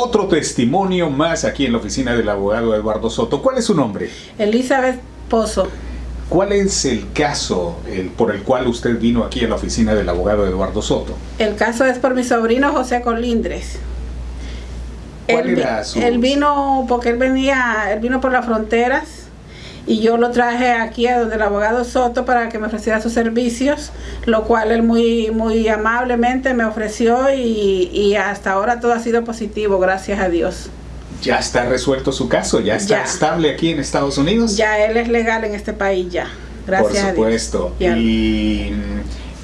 Otro testimonio más aquí en la oficina del abogado Eduardo Soto. ¿Cuál es su nombre? Elizabeth Pozo. ¿Cuál es el caso el, por el cual usted vino aquí a la oficina del abogado Eduardo Soto? El caso es por mi sobrino José Colindres. ¿Cuál él, era su- él vino porque él venía, él vino por las fronteras y yo lo traje aquí a donde el abogado Soto para que me ofreciera sus servicios, lo cual él muy, muy amablemente me ofreció y, y hasta ahora todo ha sido positivo, gracias a Dios. ¿Ya está resuelto su caso? ¿Ya está Ya. estable aquí en Estados Unidos? Ya él es legal en este país ya, gracias Por a Dios. supuesto. Y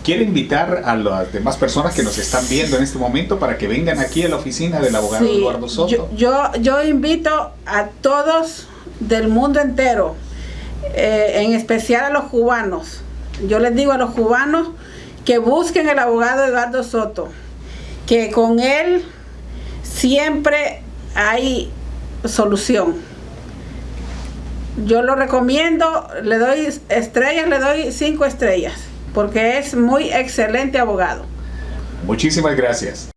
quiere invitar a las demás personas que nos están viendo en este momento para que vengan aquí a la oficina del abogado Sí, Eduardo Soto. Yo, yo, yo invito a todos del mundo entero, eh, en especial a los cubanos. Yo les digo a los cubanos que busquen el abogado Eduardo Soto, que con él siempre hay solución. Yo lo recomiendo, le doy estrellas, le doy cinco estrellas, porque es muy excelente abogado. Muchísimas gracias.